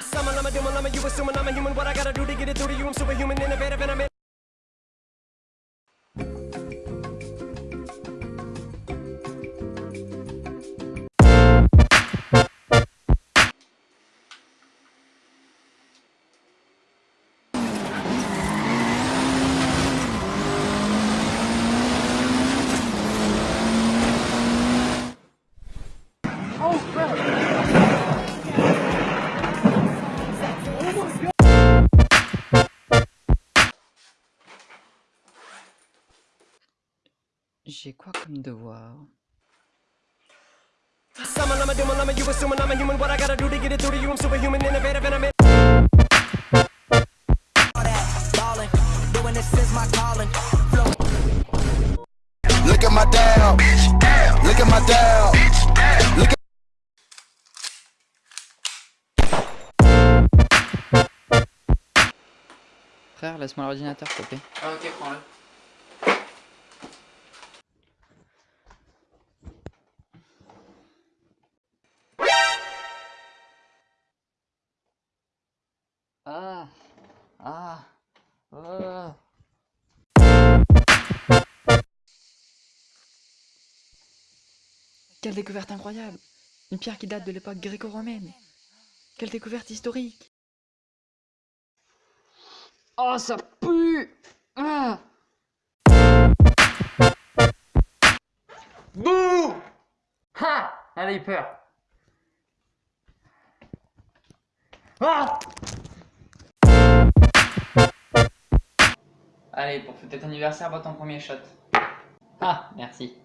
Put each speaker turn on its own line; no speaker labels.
Summon, I'm a doing, I'm a you assuming I'm a human. What I gotta do to get it through to you? I'm superhuman, innovative, and I'm in.
This is my calling.
Look at my down. Look at my down. Look at
Frère, laisse-moi l'ordinateur, s'il te plaît.
Ah ok, prends-le.
Ah Ah Ah. Quelle découverte incroyable. Une pierre qui date de l'époque gréco-romaine. Quelle découverte historique. Oh, ça pue. Ah.
Bouh. Ha. Elle a eu peur. Ah Allez, pour fêter ton anniversaire, bois ton premier shot. Ah, merci.